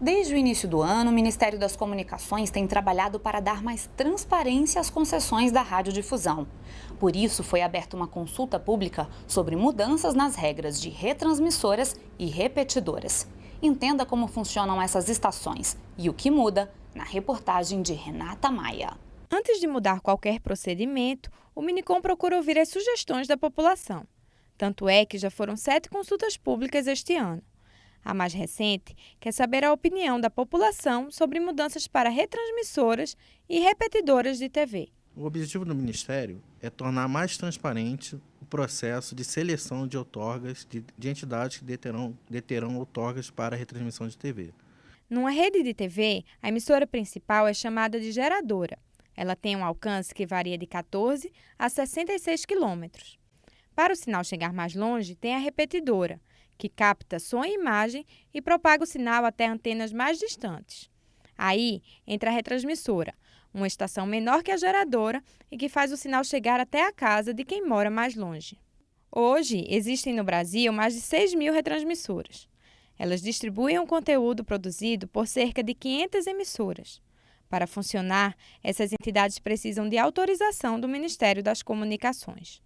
Desde o início do ano, o Ministério das Comunicações tem trabalhado para dar mais transparência às concessões da radiodifusão. Por isso, foi aberta uma consulta pública sobre mudanças nas regras de retransmissoras e repetidoras. Entenda como funcionam essas estações e o que muda na reportagem de Renata Maia. Antes de mudar qualquer procedimento, o Minicom procura ouvir as sugestões da população. Tanto é que já foram sete consultas públicas este ano. A mais recente quer saber a opinião da população sobre mudanças para retransmissoras e repetidoras de TV. O objetivo do Ministério é tornar mais transparente o processo de seleção de outorgas de, de entidades que deterão, deterão outorgas para retransmissão de TV. Numa rede de TV, a emissora principal é chamada de geradora. Ela tem um alcance que varia de 14 a 66 quilômetros. Para o sinal chegar mais longe, tem a repetidora, que capta som e imagem e propaga o sinal até antenas mais distantes. Aí entra a retransmissora, uma estação menor que a geradora e que faz o sinal chegar até a casa de quem mora mais longe. Hoje, existem no Brasil mais de 6 mil retransmissoras. Elas distribuem o conteúdo produzido por cerca de 500 emissoras. Para funcionar, essas entidades precisam de autorização do Ministério das Comunicações.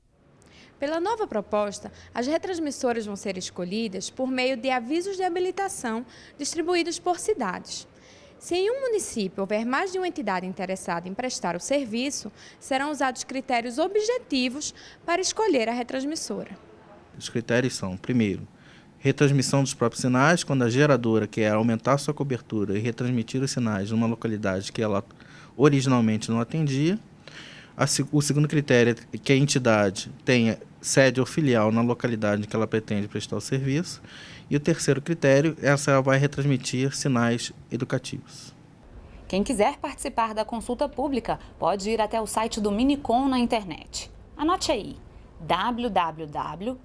Pela nova proposta, as retransmissoras vão ser escolhidas por meio de avisos de habilitação distribuídos por cidades. Se em um município houver mais de uma entidade interessada em prestar o serviço, serão usados critérios objetivos para escolher a retransmissora. Os critérios são, primeiro, retransmissão dos próprios sinais, quando a geradora quer aumentar sua cobertura e retransmitir os sinais numa localidade que ela originalmente não atendia. O segundo critério é que a entidade tenha sede ou filial na localidade em que ela pretende prestar o serviço. E o terceiro critério, essa vai retransmitir sinais educativos. Quem quiser participar da consulta pública pode ir até o site do Minicom na internet. Anote aí, www.mc.gov.br.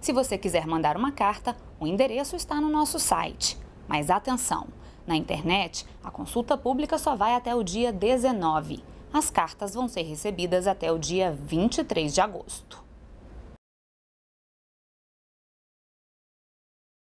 Se você quiser mandar uma carta, o endereço está no nosso site. Mas atenção, na internet, a consulta pública só vai até o dia 19. As cartas vão ser recebidas até o dia 23 de agosto.